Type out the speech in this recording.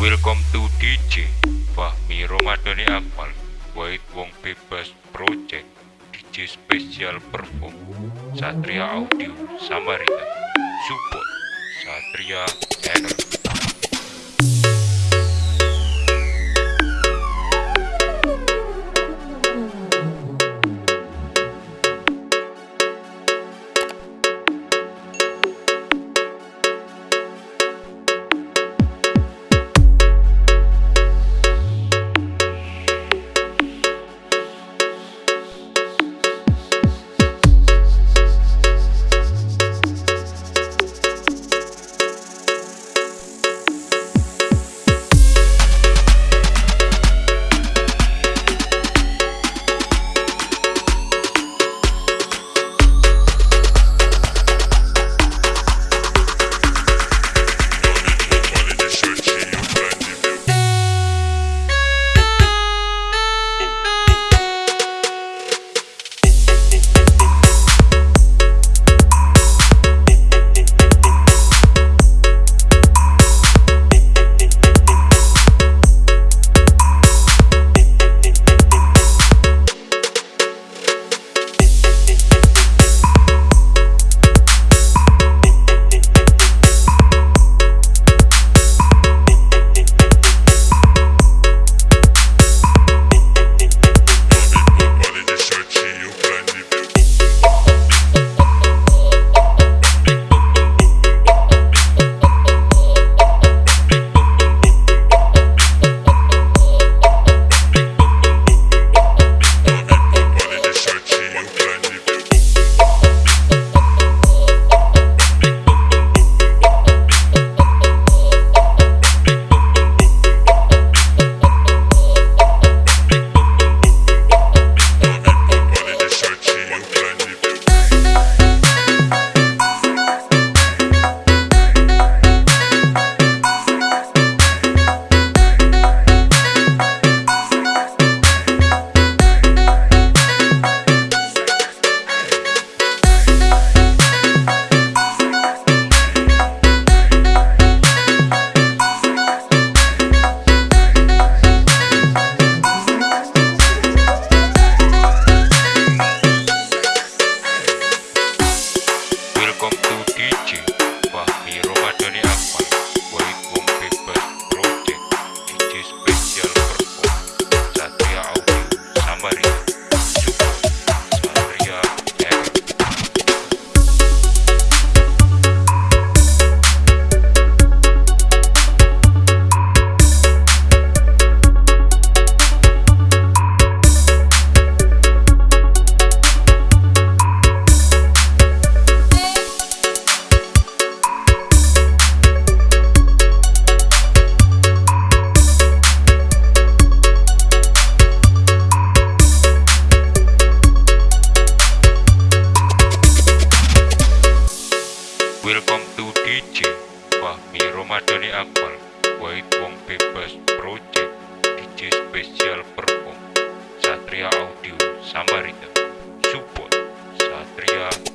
Welcome to DJ Fahmi Romadhani Akmal White Wong Bebas Project DJ Special Perform Satria Audio Samarinda Support Satria Energy Welcome to DJ Fahmi Romadhani Akmal White Wong Bebas Project DJ Special Perform Satria Audio Samarinda Support Satria